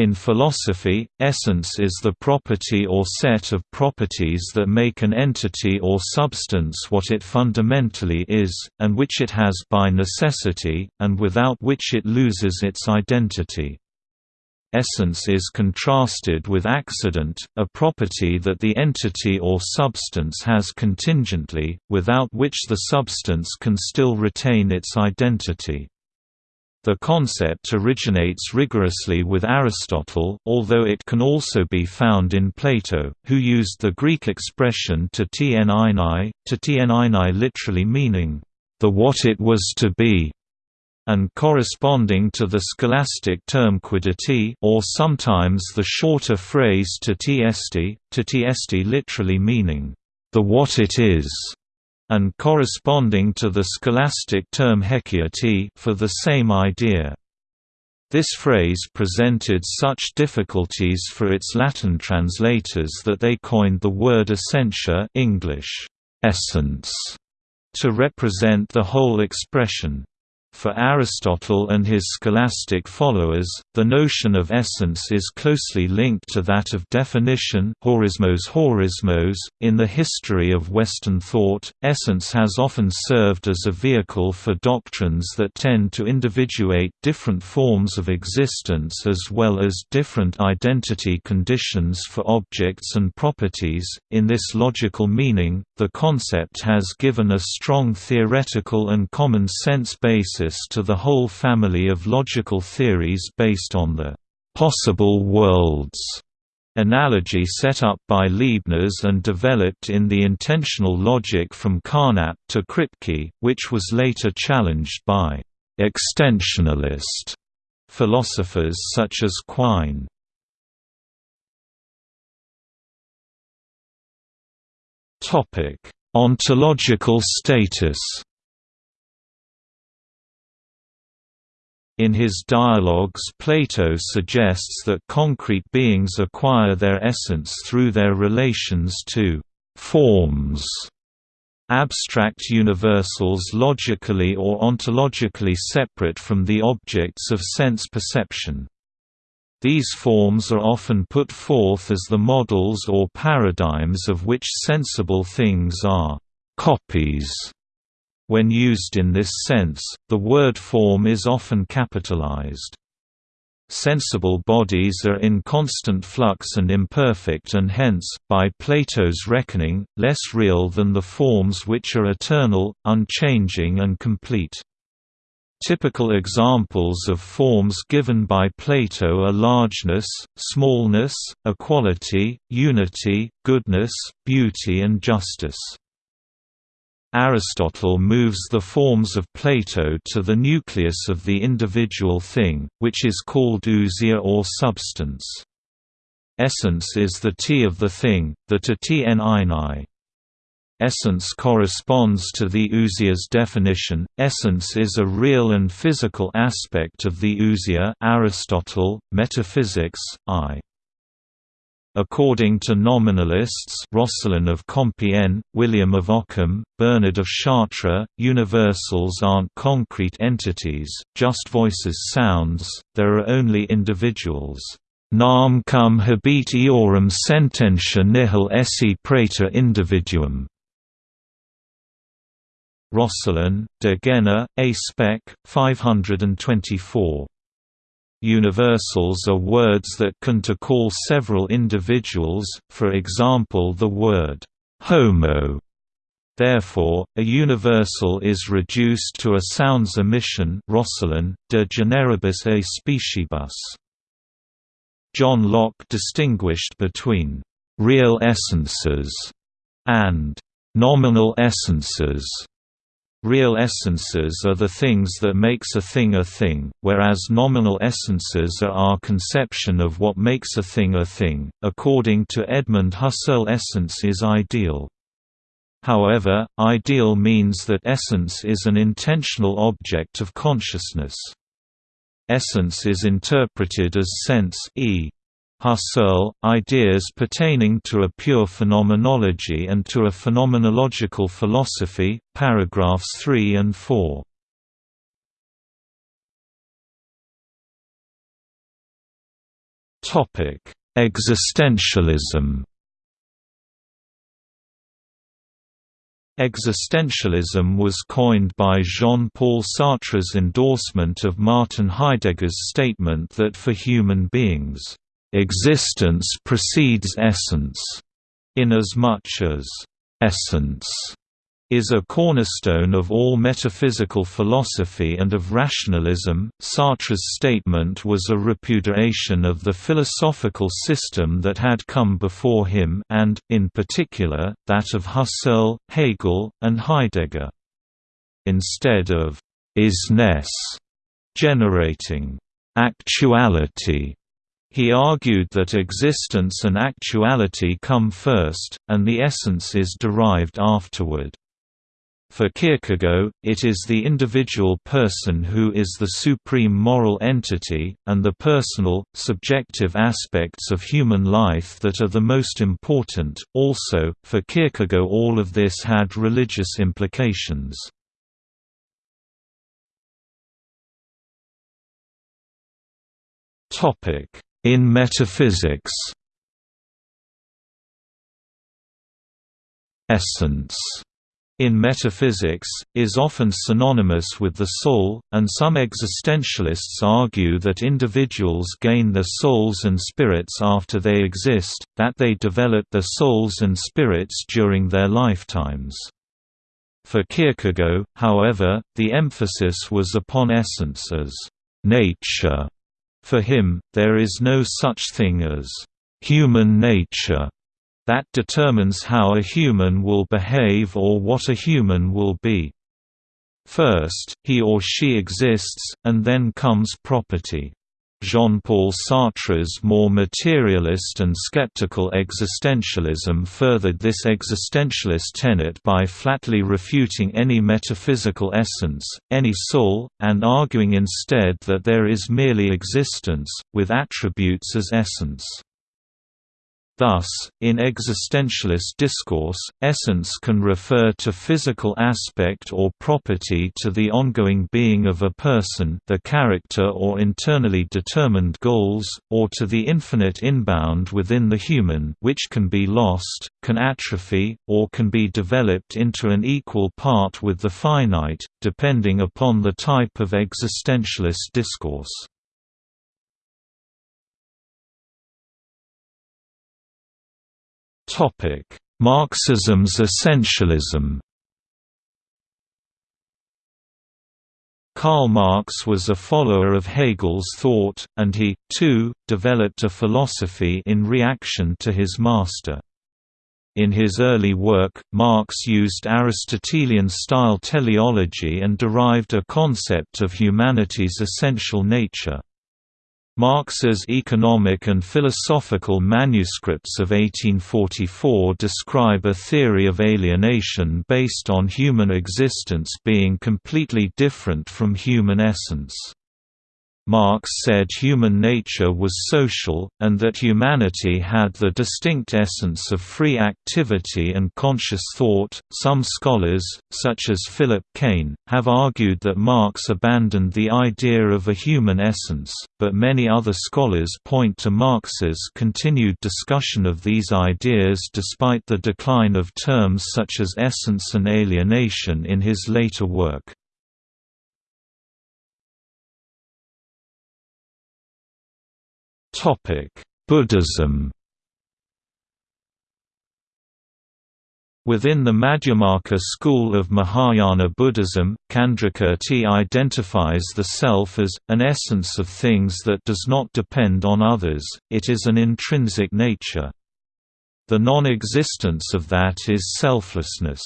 In philosophy, essence is the property or set of properties that make an entity or substance what it fundamentally is, and which it has by necessity, and without which it loses its identity. Essence is contrasted with accident, a property that the entity or substance has contingently, without which the substance can still retain its identity. The concept originates rigorously with Aristotle, although it can also be found in Plato, who used the Greek expression to tnini, to tnini literally meaning, the what it was to be, and corresponding to the scholastic term quiddity or sometimes the shorter phrase to tst, to tst literally meaning, the what it is and corresponding to the scholastic term haecceity for the same idea. This phrase presented such difficulties for its Latin translators that they coined the word essentia English, essence, to represent the whole expression. For Aristotle and his scholastic followers, the notion of essence is closely linked to that of definition horismos horismos. .In the history of Western thought, essence has often served as a vehicle for doctrines that tend to individuate different forms of existence as well as different identity conditions for objects and properties. In this logical meaning, the concept has given a strong theoretical and common sense basis to the whole family of logical theories based on the «possible worlds» analogy set up by Leibniz and developed in the intensional logic from Carnap to Kripke, which was later challenged by «extensionalist» philosophers such as Quine. Ontological status In his dialogues Plato suggests that concrete beings acquire their essence through their relations to «forms» abstract universals logically or ontologically separate from the objects of sense perception. These forms are often put forth as the models or paradigms of which sensible things are «copies» When used in this sense, the word form is often capitalized. Sensible bodies are in constant flux and imperfect and hence, by Plato's reckoning, less real than the forms which are eternal, unchanging and complete. Typical examples of forms given by Plato are largeness, smallness, equality, unity, goodness, beauty and justice. Aristotle moves the forms of Plato to the nucleus of the individual thing, which is called ousia or substance. Essence is the T of the thing, the to tni. Essence corresponds to the ousia's definition. Essence is a real and physical aspect of the ousia. Aristotle, Metaphysics, I. According to nominalists Roscelin of Compiègne, William of Ockham, Bernard of Chartres, universals aren't concrete entities, just voices sounds, there are only individuals. Nam cum habet eorum sententia nihil esse praeter individuum. Roscelin, De Gena, A Spec, 524. Universals are words that can to call several individuals, for example the word «homo». Therefore, a universal is reduced to a sounds emission Roscelin, de generibus a speciebus. John Locke distinguished between «real essences» and «nominal essences» Real essences are the things that makes a thing a thing, whereas nominal essences are our conception of what makes a thing a thing. According to Edmund Husserl, essence is ideal. However, ideal means that essence is an intentional object of consciousness. Essence is interpreted as sense e. Husserl, ideas pertaining to a pure phenomenology and to a phenomenological philosophy, paragraphs 3 and 4. Existentialism Existentialism was coined by Jean-Paul Sartre's endorsement of Martin Heidegger's statement that for human beings, "...existence precedes essence", inasmuch as, "...essence", is a cornerstone of all metaphysical philosophy and of rationalism. Sartre's statement was a repudiation of the philosophical system that had come before him and, in particular, that of Husserl, Hegel, and Heidegger. Instead of isness generating actuality, he argued that existence and actuality come first, and the essence is derived afterward. For Kierkegaard, it is the individual person who is the supreme moral entity, and the personal, subjective aspects of human life that are the most important. Also, for Kierkegaard, all of this had religious implications. In metaphysics Essence in metaphysics, is often synonymous with the soul, and some existentialists argue that individuals gain their souls and spirits after they exist, that they develop their souls and spirits during their lifetimes. For Kierkegaard, however, the emphasis was upon essence as nature. For him, there is no such thing as human nature that determines how a human will behave or what a human will be. First, he or she exists, and then comes property. Jean-Paul Sartre's more materialist and skeptical existentialism furthered this existentialist tenet by flatly refuting any metaphysical essence, any soul, and arguing instead that there is merely existence, with attributes as essence. Thus, in existentialist discourse, essence can refer to physical aspect or property to the ongoing being of a person the character or internally determined goals, or to the infinite inbound within the human which can be lost, can atrophy, or can be developed into an equal part with the finite, depending upon the type of existentialist discourse. Marxism's essentialism. Karl Marx was a follower of Hegel's thought, and he, too, developed a philosophy in reaction to his master. In his early work, Marx used Aristotelian-style teleology and derived a concept of humanity's essential nature. Marx's economic and philosophical manuscripts of 1844 describe a theory of alienation based on human existence being completely different from human essence. Marx said human nature was social, and that humanity had the distinct essence of free activity and conscious thought. Some scholars, such as Philip Kain, have argued that Marx abandoned the idea of a human essence, but many other scholars point to Marx's continued discussion of these ideas despite the decline of terms such as essence and alienation in his later work. Buddhism Within the Madhyamaka school of Mahayana Buddhism, Candrakirti identifies the self as, an essence of things that does not depend on others, it is an intrinsic nature. The non-existence of that is selflessness.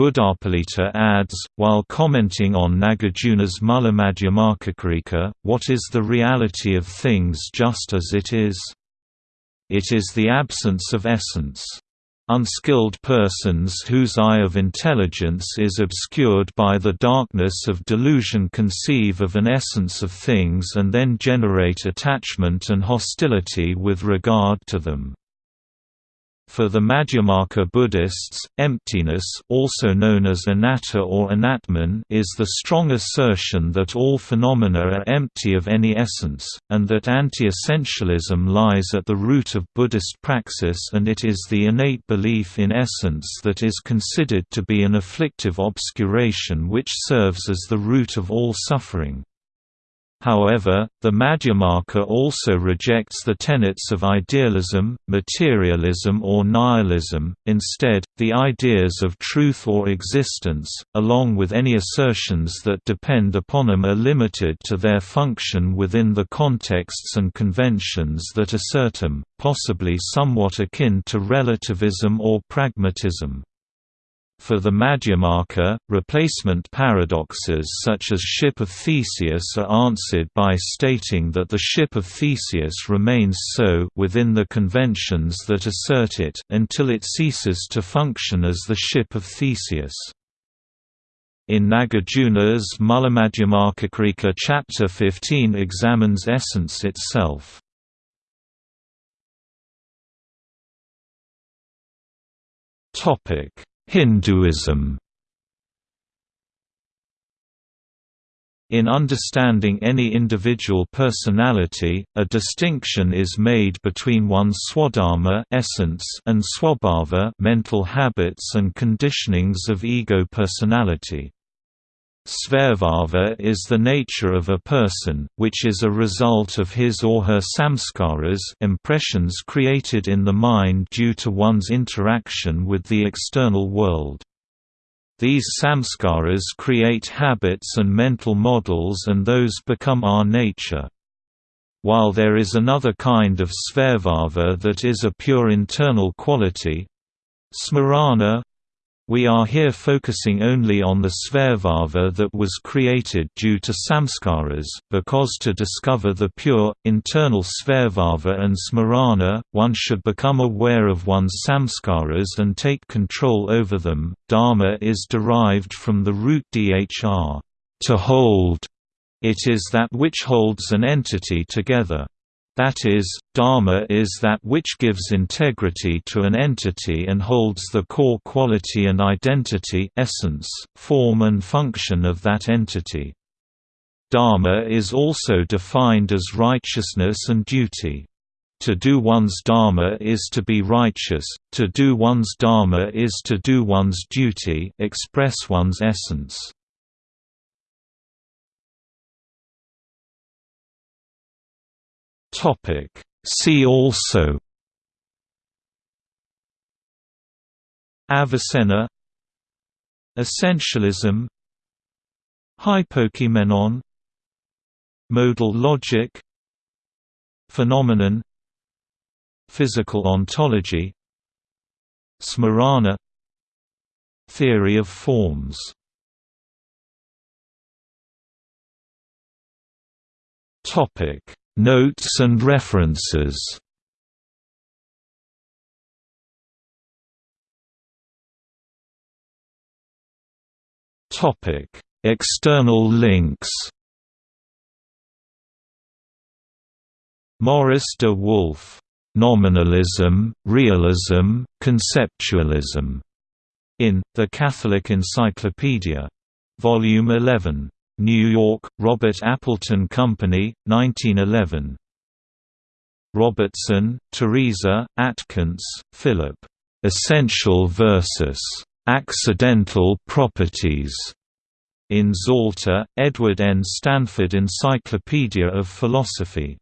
Buddhapalita adds, while commenting on Nagarjuna's Mulamadhyamakakarika, what is the reality of things just as it is? It is the absence of essence. Unskilled persons whose eye of intelligence is obscured by the darkness of delusion conceive of an essence of things and then generate attachment and hostility with regard to them. For the Madhyamaka Buddhists, emptiness also known as anatta or anatman is the strong assertion that all phenomena are empty of any essence, and that anti-essentialism lies at the root of Buddhist praxis and it is the innate belief in essence that is considered to be an afflictive obscuration which serves as the root of all suffering. However, the Madhyamaka also rejects the tenets of idealism, materialism or nihilism, instead, the ideas of truth or existence, along with any assertions that depend upon them are limited to their function within the contexts and conventions that assert them, possibly somewhat akin to relativism or pragmatism. For the Madhyamaka, replacement paradoxes such as ship of Theseus are answered by stating that the ship of Theseus remains so within the conventions that assert it until it ceases to function as the ship of Theseus. In Nagarjuna's Mulamadhyamakakarika chapter 15 examines essence itself. Topic Hinduism In understanding any individual personality, a distinction is made between one's swadharma essence and swabhava mental habits and conditionings of ego personality. Svabhava is the nature of a person, which is a result of his or her samskaras impressions created in the mind due to one's interaction with the external world. These samskaras create habits and mental models and those become our nature. While there is another kind of svabhava that is a pure internal quality, smarana, we are here focusing only on the svabhava that was created due to samskaras, because to discover the pure, internal svabhava and smarana, one should become aware of one's samskaras and take control over them. Dharma is derived from the root dhr, to hold. It is that which holds an entity together. That is, dharma is that which gives integrity to an entity and holds the core quality and identity essence, form and function of that entity. Dharma is also defined as righteousness and duty. To do one's dharma is to be righteous, to do one's dharma is to do one's duty express one's essence. Topic. See also Avicenna Essentialism Hypokeimenon Modal logic Phenomenon Physical ontology Smarana Theory of forms Topic Notes and references Topic: External links. Maurice de Wulf, Nominalism, Realism, Conceptualism, in The Catholic Encyclopedia, Volume 11. New York, Robert Appleton Company, 1911. Robertson, Teresa, Atkins, Philip. Essential versus accidental properties. In Zalta, Edward N. Stanford Encyclopedia of Philosophy.